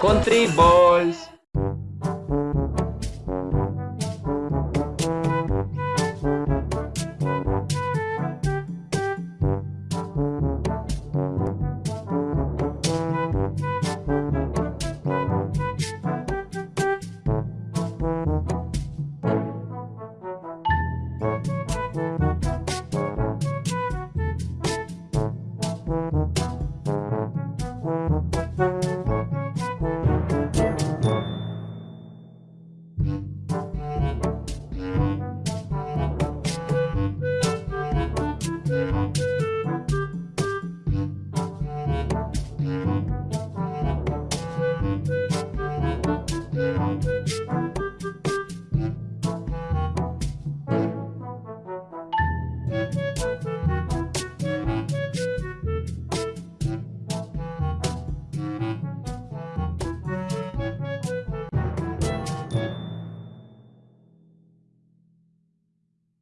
Country boys.